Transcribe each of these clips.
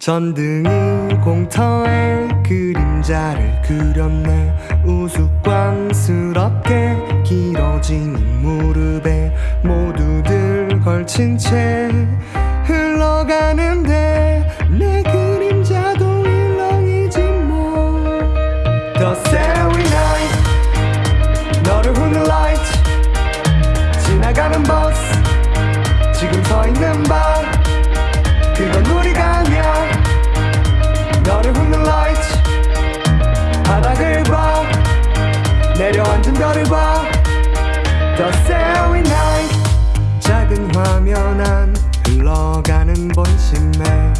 전등이 공터에 그림자를 그렸네. 우스꽝스럽게 길어지는 무릎에 모두들 걸친 채 흘러가는데 봐. The Starry Night. 작은 화면 안 흘러가는 본심에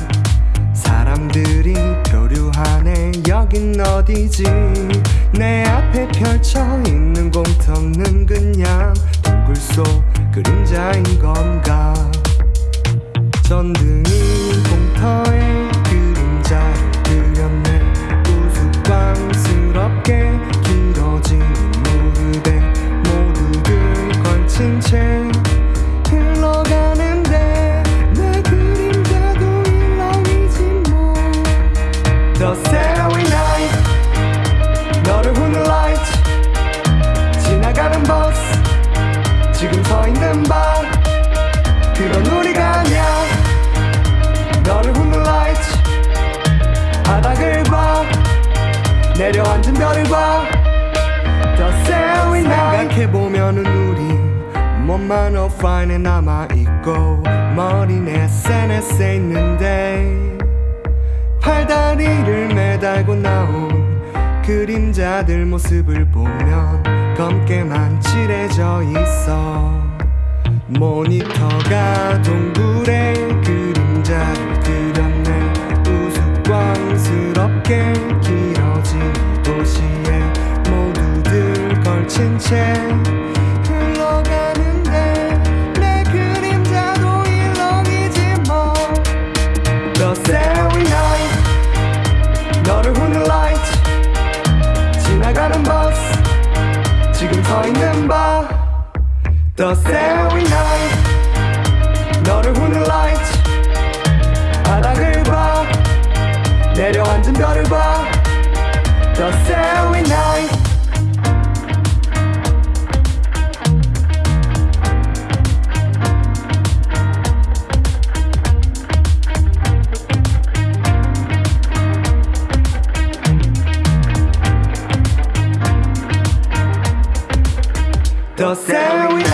사람들이 표류하네. 여긴 어디지? 내 앞에 펼쳐 있는 공터는 그냥 동굴 속 그림자인 건가? 전등이 공터에 몸만 오프라인에 남아있고 머린 SNS에 있는데 팔다리를 매달고 나온 그림자들 모습을 보면 검게만 칠해져 있어. 모니터가 동굴에 그림자를 그렸네. 우스꽝스럽게 길어진 이 도시에 모두들 걸친 채 The Starry Night 너를 훗는 light 바닥을 봐 내려앉은 별을 봐 The Starry Night The Starry